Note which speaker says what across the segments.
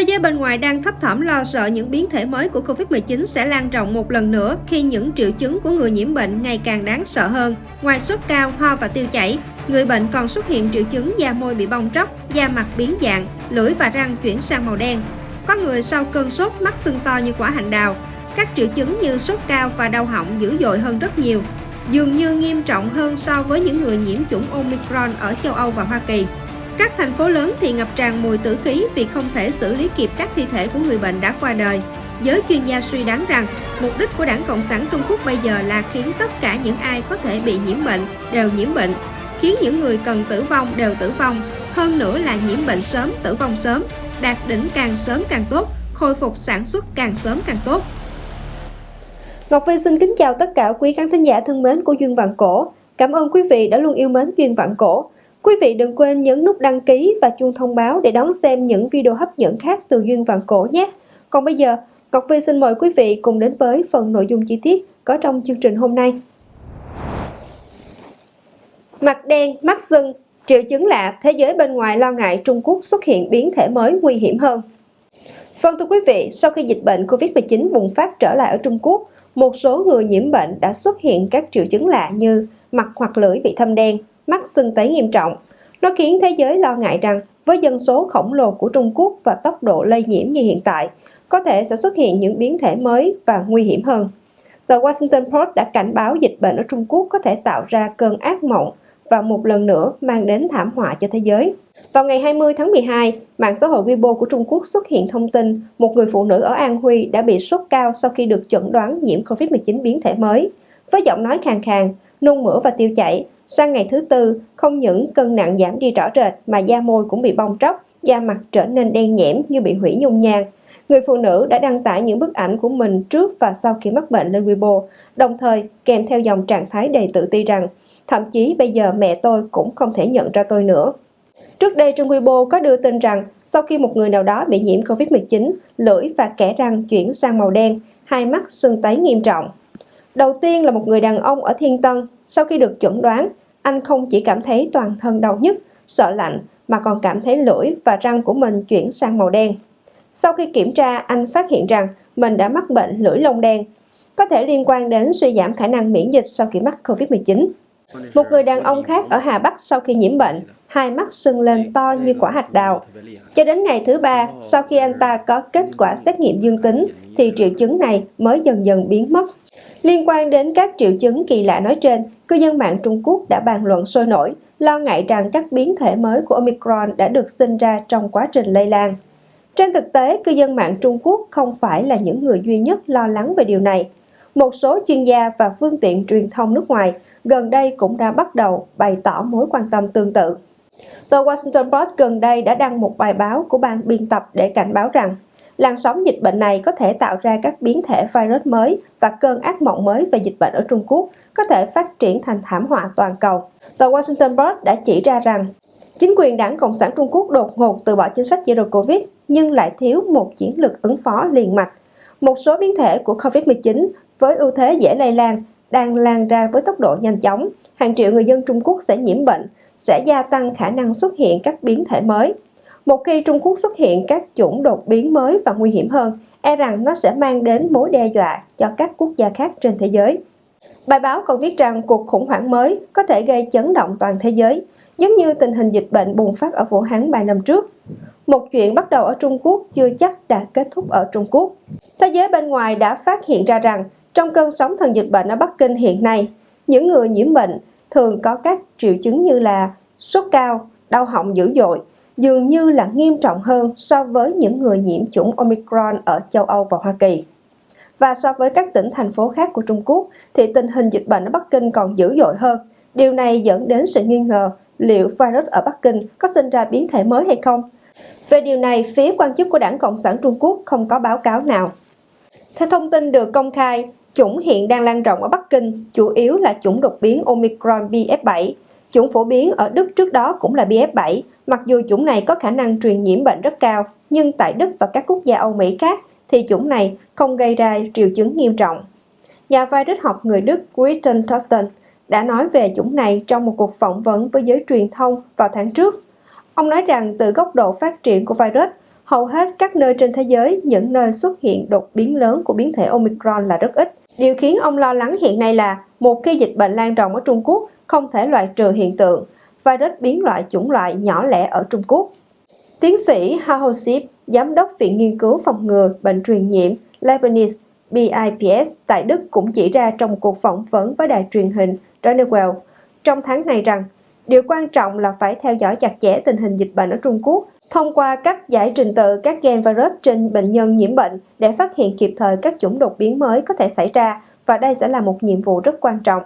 Speaker 1: Thế giới bên ngoài đang thấp thỏm lo sợ những biến thể mới của Covid-19 sẽ lan rộng một lần nữa khi những triệu chứng của người nhiễm bệnh ngày càng đáng sợ hơn. Ngoài sốt cao, ho và tiêu chảy, người bệnh còn xuất hiện triệu chứng da môi bị bong tróc, da mặt biến dạng, lưỡi và răng chuyển sang màu đen. Có người sau cơn sốt mắt sưng to như quả hành đào. Các triệu chứng như sốt cao và đau họng dữ dội hơn rất nhiều, dường như nghiêm trọng hơn so với những người nhiễm chủng Omicron ở châu Âu và Hoa Kỳ. Các thành phố lớn thì ngập tràn mùi tử khí vì không thể xử lý kịp các thi thể của người bệnh đã qua đời. Giới chuyên gia suy đoán rằng, mục đích của Đảng Cộng sản Trung Quốc bây giờ là khiến tất cả những ai có thể bị nhiễm bệnh đều nhiễm bệnh, khiến những người cần tử vong đều tử vong, hơn nữa là nhiễm bệnh sớm, tử vong sớm, đạt đỉnh càng sớm càng tốt, khôi phục sản xuất càng sớm càng tốt. Ngọc Vy xin kính chào tất cả quý khán thính giả thân mến của Duyên Vạn Cổ. Cảm ơn quý vị đã luôn yêu mến Duyên Vạn Cổ. Quý vị đừng quên nhấn nút đăng ký và chuông thông báo để đón xem những video hấp dẫn khác từ Duyên Vạn Cổ nhé. Còn bây giờ, Ngọc Vi xin mời quý vị cùng đến với phần nội dung chi tiết có trong chương trình hôm nay. Mặt đen, mắt sưng, triệu chứng lạ, thế giới bên ngoài lo ngại Trung Quốc xuất hiện biến thể mới nguy hiểm hơn. Vâng thưa quý vị, sau khi dịch bệnh Covid-19 bùng phát trở lại ở Trung Quốc, một số người nhiễm bệnh đã xuất hiện các triệu chứng lạ như mặt hoặc lưỡi bị thâm đen, mắc sưng tấy nghiêm trọng. Nó khiến thế giới lo ngại rằng với dân số khổng lồ của Trung Quốc và tốc độ lây nhiễm như hiện tại, có thể sẽ xuất hiện những biến thể mới và nguy hiểm hơn. Tờ Washington Post đã cảnh báo dịch bệnh ở Trung Quốc có thể tạo ra cơn ác mộng và một lần nữa mang đến thảm họa cho thế giới. Vào ngày 20 tháng 12, mạng xã hội Weibo của Trung Quốc xuất hiện thông tin một người phụ nữ ở An Huy đã bị sốt cao sau khi được chẩn đoán nhiễm COVID-19 biến thể mới. Với giọng nói khàn khàn, nôn mửa và tiêu chảy, sang ngày thứ tư, không những cân nặng giảm đi rõ rệt mà da môi cũng bị bong tróc, da mặt trở nên đen nhẽm như bị hủy nhung nhang. Người phụ nữ đã đăng tải những bức ảnh của mình trước và sau khi mắc bệnh lên Weibo, đồng thời kèm theo dòng trạng thái đầy tự ti rằng thậm chí bây giờ mẹ tôi cũng không thể nhận ra tôi nữa. Trước đây trên Weibo có đưa tin rằng sau khi một người nào đó bị nhiễm Covid-19, lưỡi và kẽ răng chuyển sang màu đen, hai mắt sưng tấy nghiêm trọng. Đầu tiên là một người đàn ông ở Thiên Tân, sau khi được chẩn đoán, anh không chỉ cảm thấy toàn thân đau nhức, sợ lạnh mà còn cảm thấy lưỡi và răng của mình chuyển sang màu đen. Sau khi kiểm tra, anh phát hiện rằng mình đã mắc bệnh lưỡi lông đen, có thể liên quan đến suy giảm khả năng miễn dịch sau khi mắc COVID-19. Một người đàn ông khác ở Hà Bắc sau khi nhiễm bệnh, hai mắt sưng lên to như quả hạch đào. Cho đến ngày thứ ba, sau khi anh ta có kết quả xét nghiệm dương tính, thì triệu chứng này mới dần dần biến mất. Liên quan đến các triệu chứng kỳ lạ nói trên, cư dân mạng Trung Quốc đã bàn luận sôi nổi, lo ngại rằng các biến thể mới của Omicron đã được sinh ra trong quá trình lây lan. Trên thực tế, cư dân mạng Trung Quốc không phải là những người duy nhất lo lắng về điều này. Một số chuyên gia và phương tiện truyền thông nước ngoài gần đây cũng đã bắt đầu bày tỏ mối quan tâm tương tự. Tờ Washington Post gần đây đã đăng một bài báo của ban biên tập để cảnh báo rằng làn sóng dịch bệnh này có thể tạo ra các biến thể virus mới và cơn ác mộng mới về dịch bệnh ở Trung Quốc có thể phát triển thành thảm họa toàn cầu. Tờ Washington Post đã chỉ ra rằng chính quyền đảng Cộng sản Trung Quốc đột ngột từ bỏ chính sách Zero Covid nhưng lại thiếu một chiến lược ứng phó liền mạch. Một số biến thể của COVID-19 với ưu thế dễ lây lan đang lan ra với tốc độ nhanh chóng, hàng triệu người dân Trung Quốc sẽ nhiễm bệnh, sẽ gia tăng khả năng xuất hiện các biến thể mới. Một khi Trung Quốc xuất hiện các chủng đột biến mới và nguy hiểm hơn, e rằng nó sẽ mang đến mối đe dọa cho các quốc gia khác trên thế giới. Bài báo còn viết rằng cuộc khủng hoảng mới có thể gây chấn động toàn thế giới, giống như tình hình dịch bệnh bùng phát ở Vũ Hán 3 năm trước. Một chuyện bắt đầu ở Trung Quốc chưa chắc đã kết thúc ở Trung Quốc. Thế giới bên ngoài đã phát hiện ra rằng trong cơn sóng thần dịch bệnh ở Bắc Kinh hiện nay, những người nhiễm bệnh thường có các triệu chứng như là sốt cao, đau họng dữ dội, dường như là nghiêm trọng hơn so với những người nhiễm chủng Omicron ở châu Âu và Hoa Kỳ. Và so với các tỉnh thành phố khác của Trung Quốc thì tình hình dịch bệnh ở Bắc Kinh còn dữ dội hơn. Điều này dẫn đến sự nghi ngờ liệu virus ở Bắc Kinh có sinh ra biến thể mới hay không. Về điều này, phía quan chức của Đảng Cộng sản Trung Quốc không có báo cáo nào. Theo thông tin được công khai, Chủng hiện đang lan rộng ở Bắc Kinh, chủ yếu là chủng đột biến Omicron BF7. Chủng phổ biến ở Đức trước đó cũng là BF7, mặc dù chủng này có khả năng truyền nhiễm bệnh rất cao, nhưng tại Đức và các quốc gia Âu Mỹ khác thì chủng này không gây ra triệu chứng nghiêm trọng. Nhà virus học người Đức Christian Thorsten đã nói về chủng này trong một cuộc phỏng vấn với giới truyền thông vào tháng trước. Ông nói rằng từ góc độ phát triển của virus, Hầu hết các nơi trên thế giới, những nơi xuất hiện đột biến lớn của biến thể Omicron là rất ít. Điều khiến ông lo lắng hiện nay là một khi dịch bệnh lan rộng ở Trung Quốc không thể loại trừ hiện tượng virus biến loại chủng loại nhỏ lẻ ở Trung Quốc. Tiến sĩ Hao Sip, giám đốc Viện Nghiên cứu Phòng ngừa Bệnh truyền nhiễm Leibniz BIPS tại Đức cũng chỉ ra trong cuộc phỏng vấn với đài truyền hình Donewell trong tháng này rằng điều quan trọng là phải theo dõi chặt chẽ tình hình dịch bệnh ở Trung Quốc thông qua cách giải trình tự các gen virus trên bệnh nhân nhiễm bệnh để phát hiện kịp thời các chủng đột biến mới có thể xảy ra và đây sẽ là một nhiệm vụ rất quan trọng.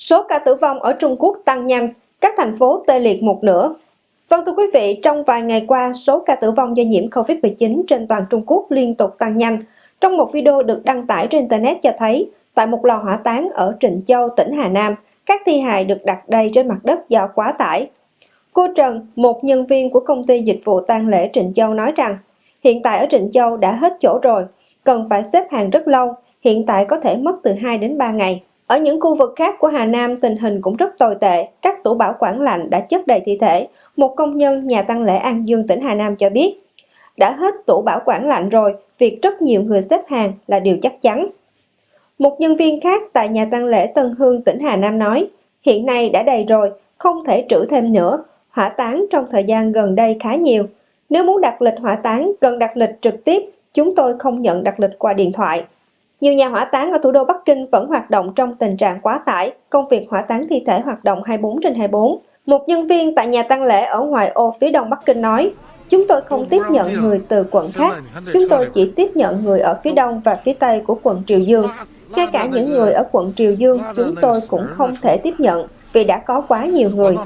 Speaker 1: Số ca tử vong ở Trung Quốc tăng nhanh, các thành phố tê liệt một nửa. Vâng thưa quý vị, trong vài ngày qua, số ca tử vong do nhiễm COVID-19 trên toàn Trung Quốc liên tục tăng nhanh. Trong một video được đăng tải trên Internet cho thấy, tại một lò hỏa táng ở Trịnh Châu, tỉnh Hà Nam, các thi hài được đặt đầy trên mặt đất do quá tải. Cô Trần, một nhân viên của công ty dịch vụ tang lễ Trịnh Châu nói rằng, hiện tại ở Trịnh Châu đã hết chỗ rồi, cần phải xếp hàng rất lâu, hiện tại có thể mất từ 2 đến 3 ngày. Ở những khu vực khác của Hà Nam tình hình cũng rất tồi tệ, các tủ bảo quản lạnh đã chất đầy thi thể. Một công nhân nhà tăng lễ An Dương tỉnh Hà Nam cho biết, đã hết tủ bảo quản lạnh rồi, việc rất nhiều người xếp hàng là điều chắc chắn. Một nhân viên khác tại nhà tăng lễ Tân Hương tỉnh Hà Nam nói, hiện nay đã đầy rồi, không thể trữ thêm nữa, hỏa táng trong thời gian gần đây khá nhiều. Nếu muốn đặt lịch hỏa táng, cần đặt lịch trực tiếp, chúng tôi không nhận đặt lịch qua điện thoại. Nhiều nhà hỏa táng ở thủ đô Bắc Kinh vẫn hoạt động trong tình trạng quá tải, công việc hỏa táng thi thể hoạt động 24 trên 24. Một nhân viên tại nhà tang lễ ở ngoài ô phía đông Bắc Kinh nói, Chúng tôi không tiếp nhận người từ quận khác, chúng tôi chỉ tiếp nhận người ở phía đông và phía tây của quận Triều Dương. Ngay cả những người ở quận Triều Dương chúng tôi cũng không thể tiếp nhận vì đã có quá nhiều người.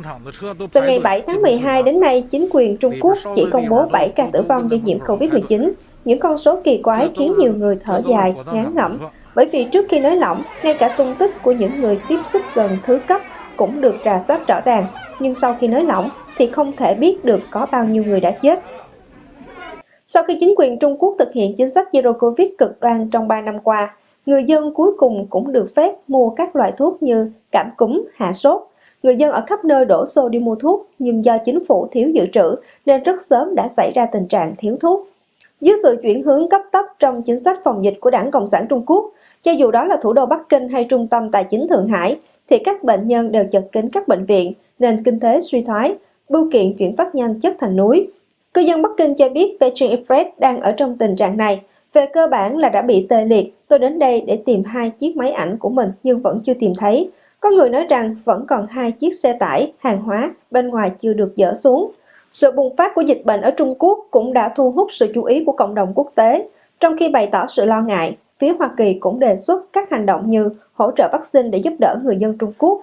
Speaker 1: Từ ngày 7 tháng 12 đến nay, chính quyền Trung Quốc chỉ công bố 7 ca tử vong do nhiễm COVID-19. Những con số kỳ quái khiến nhiều người thở dài, ngán ngẩm, bởi vì trước khi nới lỏng, ngay cả tung tích của những người tiếp xúc gần thứ cấp cũng được rà soát rõ ràng, nhưng sau khi nới lỏng thì không thể biết được có bao nhiêu người đã chết. Sau khi chính quyền Trung Quốc thực hiện chính sách Zero Covid cực đoan trong 3 năm qua, người dân cuối cùng cũng được phép mua các loại thuốc như cảm cúm, hạ sốt. Người dân ở khắp nơi đổ xô đi mua thuốc, nhưng do chính phủ thiếu dự trữ nên rất sớm đã xảy ra tình trạng thiếu thuốc. Dưới sự chuyển hướng cấp tốc trong chính sách phòng dịch của Đảng Cộng sản Trung Quốc, cho dù đó là thủ đô Bắc Kinh hay trung tâm tài chính Thượng Hải, thì các bệnh nhân đều chật kín các bệnh viện, nền kinh tế suy thoái, bưu kiện chuyển phát nhanh chất thành núi. Cư dân Bắc Kinh cho biết Beijing Express đang ở trong tình trạng này. Về cơ bản là đã bị tê liệt, tôi đến đây để tìm hai chiếc máy ảnh của mình nhưng vẫn chưa tìm thấy. Có người nói rằng vẫn còn hai chiếc xe tải, hàng hóa bên ngoài chưa được dỡ xuống. Sự bùng phát của dịch bệnh ở Trung Quốc cũng đã thu hút sự chú ý của cộng đồng quốc tế. Trong khi bày tỏ sự lo ngại, phía Hoa Kỳ cũng đề xuất các hành động như hỗ trợ vaccine để giúp đỡ người dân Trung Quốc.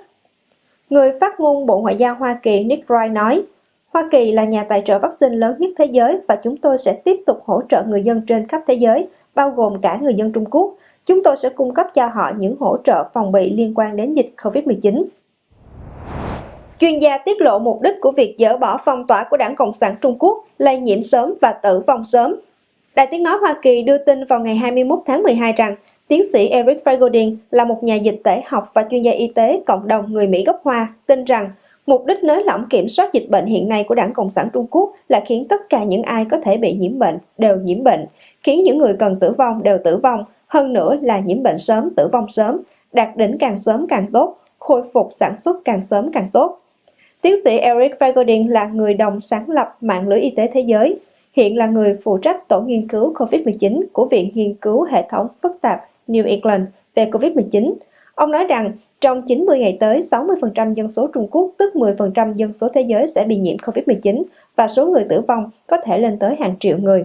Speaker 1: Người phát ngôn Bộ Ngoại giao Hoa Kỳ Nick Wright nói, Hoa Kỳ là nhà tài trợ vaccine lớn nhất thế giới và chúng tôi sẽ tiếp tục hỗ trợ người dân trên khắp thế giới, bao gồm cả người dân Trung Quốc. Chúng tôi sẽ cung cấp cho họ những hỗ trợ phòng bị liên quan đến dịch COVID-19. Chuyên gia tiết lộ mục đích của việc dỡ bỏ phong tỏa của Đảng Cộng sản Trung Quốc, lây nhiễm sớm và tử vong sớm. Đài tiếng nói Hoa Kỳ đưa tin vào ngày 21 tháng 12 rằng tiến sĩ Eric Fregodin là một nhà dịch tễ học và chuyên gia y tế cộng đồng người Mỹ gốc Hoa, tin rằng mục đích nới lỏng kiểm soát dịch bệnh hiện nay của Đảng Cộng sản Trung Quốc là khiến tất cả những ai có thể bị nhiễm bệnh đều nhiễm bệnh, khiến những người cần tử vong đều tử vong, hơn nữa là nhiễm bệnh sớm, tử vong sớm, đạt đỉnh càng sớm càng tốt, khôi phục sản xuất càng sớm càng tốt. Tiến sĩ Eric Fagodin là người đồng sáng lập mạng lưới y tế thế giới, hiện là người phụ trách tổ nghiên cứu COVID-19 của Viện Nghiên cứu Hệ thống phức tạp New England về COVID-19. Ông nói rằng trong 90 ngày tới, 60% dân số Trung Quốc, tức 10% dân số thế giới sẽ bị nhiễm COVID-19 và số người tử vong có thể lên tới hàng triệu người.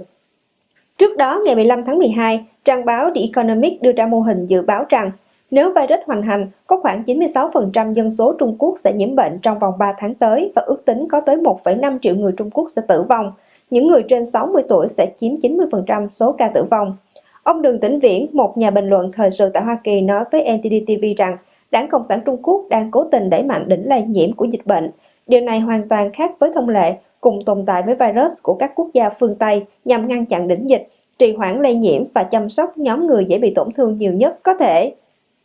Speaker 1: Trước đó, ngày 15 tháng 12, trang báo The Economic đưa ra mô hình dự báo rằng nếu virus hoành hành, có khoảng 96% dân số Trung Quốc sẽ nhiễm bệnh trong vòng 3 tháng tới và ước tính có tới 1,5 triệu người Trung Quốc sẽ tử vong. Những người trên 60 tuổi sẽ chiếm 90% số ca tử vong. Ông Đường Tĩnh Viễn, một nhà bình luận thời sự tại Hoa Kỳ nói với NTD TV rằng Đảng Cộng sản Trung Quốc đang cố tình đẩy mạnh đỉnh lây nhiễm của dịch bệnh. Điều này hoàn toàn khác với thông lệ cùng tồn tại với virus của các quốc gia phương Tây nhằm ngăn chặn đỉnh dịch, trì hoãn lây nhiễm và chăm sóc nhóm người dễ bị tổn thương nhiều nhất có thể.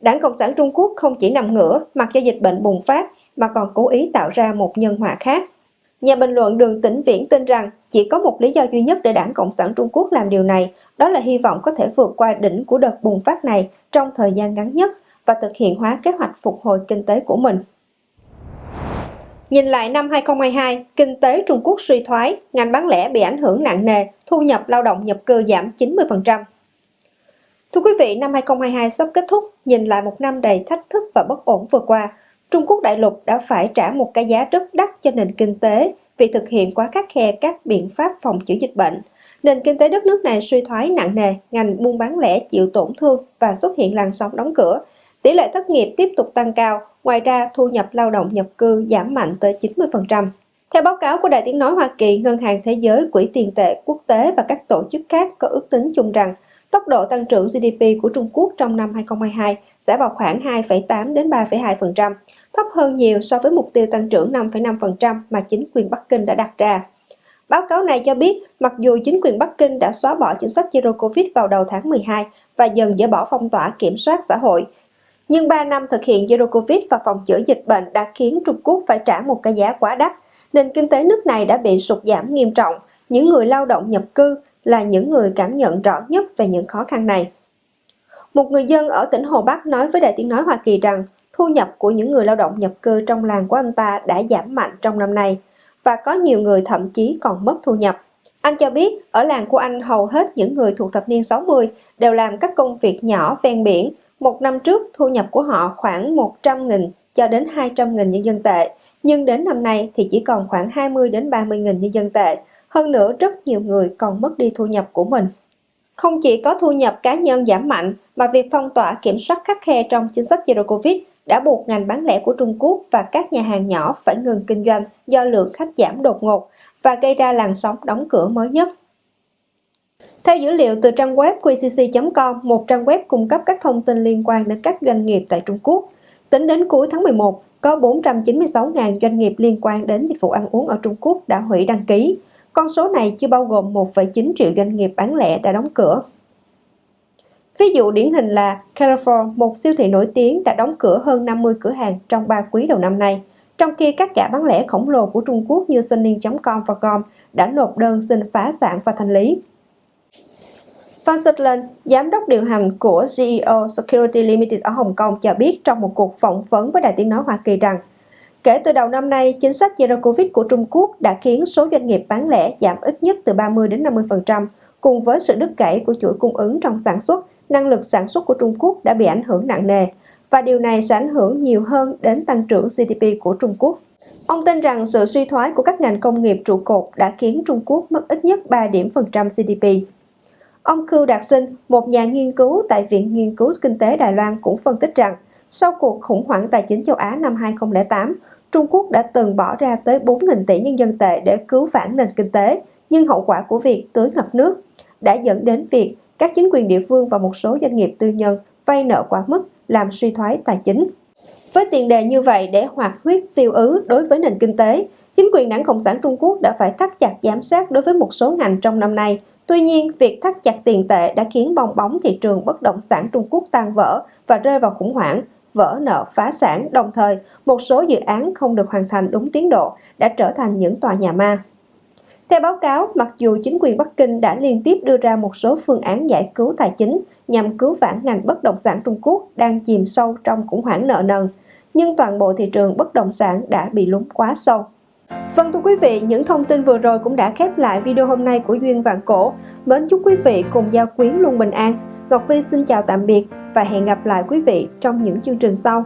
Speaker 1: Đảng Cộng sản Trung Quốc không chỉ nằm ngửa mặc cho dịch bệnh bùng phát mà còn cố ý tạo ra một nhân họa khác. Nhà bình luận Đường Tĩnh Viễn tin rằng chỉ có một lý do duy nhất để đảng Cộng sản Trung Quốc làm điều này, đó là hy vọng có thể vượt qua đỉnh của đợt bùng phát này trong thời gian ngắn nhất và thực hiện hóa kế hoạch phục hồi kinh tế của mình. Nhìn lại năm 2022, kinh tế Trung Quốc suy thoái, ngành bán lẻ bị ảnh hưởng nặng nề, thu nhập lao động nhập cư giảm 90%. Thưa quý vị, năm 2022 sắp kết thúc, nhìn lại một năm đầy thách thức và bất ổn vừa qua, Trung Quốc đại lục đã phải trả một cái giá rất đắt cho nền kinh tế vì thực hiện quá khắc khe các biện pháp phòng chữa dịch bệnh. Nền kinh tế đất nước này suy thoái nặng nề, ngành buôn bán lẻ chịu tổn thương và xuất hiện làn sóng đóng cửa. Tỷ lệ thất nghiệp tiếp tục tăng cao, ngoài ra thu nhập lao động nhập cư giảm mạnh tới 90%. Theo báo cáo của Đài Tiếng Nói Hoa Kỳ, Ngân hàng Thế giới, Quỹ tiền tệ quốc tế và các tổ chức khác có ước tính chung rằng tốc độ tăng trưởng GDP của Trung Quốc trong năm 2022 sẽ vào khoảng 2,8 đến 3,2%, thấp hơn nhiều so với mục tiêu tăng trưởng 5,5% mà chính quyền Bắc Kinh đã đặt ra. Báo cáo này cho biết, mặc dù chính quyền Bắc Kinh đã xóa bỏ chính sách Zero Covid vào đầu tháng 12 và dần dỡ bỏ phong tỏa kiểm soát xã hội, nhưng 3 năm thực hiện Zero Covid và phòng chữa dịch bệnh đã khiến Trung Quốc phải trả một cái giá quá đắt. Nền kinh tế nước này đã bị sụt giảm nghiêm trọng. Những người lao động nhập cư là những người cảm nhận rõ nhất về những khó khăn này. Một người dân ở tỉnh Hồ Bắc nói với Đài Tiếng Nói Hoa Kỳ rằng thu nhập của những người lao động nhập cư trong làng của anh ta đã giảm mạnh trong năm nay và có nhiều người thậm chí còn mất thu nhập. Anh cho biết ở làng của anh hầu hết những người thuộc thập niên 60 đều làm các công việc nhỏ ven biển. Một năm trước thu nhập của họ khoảng 100.000 cho đến 200.000 nhân dân tệ, nhưng đến năm nay thì chỉ còn khoảng 20 đến 30.000 nhân dân tệ. Hơn nữa rất nhiều người còn mất đi thu nhập của mình. Không chỉ có thu nhập cá nhân giảm mạnh, mà việc phong tỏa kiểm soát khắc khe trong chính sách Zero Covid đã buộc ngành bán lẻ của Trung Quốc và các nhà hàng nhỏ phải ngừng kinh doanh do lượng khách giảm đột ngột và gây ra làn sóng đóng cửa mới nhất. Theo dữ liệu từ trang web qcc.com, một trang web cung cấp các thông tin liên quan đến các doanh nghiệp tại Trung Quốc, tính đến cuối tháng 11, có 496.000 doanh nghiệp liên quan đến dịch vụ ăn uống ở Trung Quốc đã hủy đăng ký. Con số này chưa bao gồm 1,9 triệu doanh nghiệp bán lẻ đã đóng cửa. Ví dụ điển hình là Carrefour, một siêu thị nổi tiếng đã đóng cửa hơn 50 cửa hàng trong 3 quý đầu năm nay, trong khi các gã bán lẻ khổng lồ của Trung Quốc như Sunning.com và Com đã nộp đơn xin phá sản và thanh lý. Phan Sutherland, giám đốc điều hành của GEO Security Limited ở Hồng Kông cho biết trong một cuộc phỏng vấn với Đài Tiếng Nói Hoa Kỳ rằng Kể từ đầu năm nay, chính sách Zero Covid của Trung Quốc đã khiến số doanh nghiệp bán lẻ giảm ít nhất từ 30 đến 50%, cùng với sự đứt gãy của chuỗi cung ứng trong sản xuất, năng lực sản xuất của Trung Quốc đã bị ảnh hưởng nặng nề, và điều này sẽ ảnh hưởng nhiều hơn đến tăng trưởng GDP của Trung Quốc. Ông tin rằng sự suy thoái của các ngành công nghiệp trụ cột đã khiến Trung Quốc mất ít nhất 3 điểm phần trăm GDP. Ông Khưu Đạt Sinh, một nhà nghiên cứu tại Viện Nghiên cứu Kinh tế Đài Loan cũng phân tích rằng, sau cuộc khủng hoảng tài chính châu Á năm 2008, Trung Quốc đã từng bỏ ra tới 4.000 tỷ nhân dân tệ để cứu vãn nền kinh tế, nhưng hậu quả của việc tưới ngập nước đã dẫn đến việc các chính quyền địa phương và một số doanh nghiệp tư nhân vay nợ quá mức làm suy thoái tài chính. Với tiền đề như vậy để hoạt huyết tiêu ứ đối với nền kinh tế, chính quyền đảng Cộng sản Trung Quốc đã phải thắt chặt giám sát đối với một số ngành trong năm nay. Tuy nhiên, việc thắt chặt tiền tệ đã khiến bong bóng thị trường bất động sản Trung Quốc tan vỡ và rơi vào khủng hoảng, vỡ nợ phá sản, đồng thời một số dự án không được hoàn thành đúng tiến độ đã trở thành những tòa nhà ma. Theo báo cáo, mặc dù chính quyền Bắc Kinh đã liên tiếp đưa ra một số phương án giải cứu tài chính nhằm cứu vãn ngành bất động sản Trung Quốc đang chìm sâu trong khủng hoảng nợ nần, nhưng toàn bộ thị trường bất động sản đã bị lún quá sâu. Vâng thưa quý vị, những thông tin vừa rồi cũng đã khép lại video hôm nay của Duyên Vạn Cổ. Mến chúc quý vị cùng giao quyến luôn bình an. Ngọc Vi xin chào tạm biệt và hẹn gặp lại quý vị trong những chương trình sau.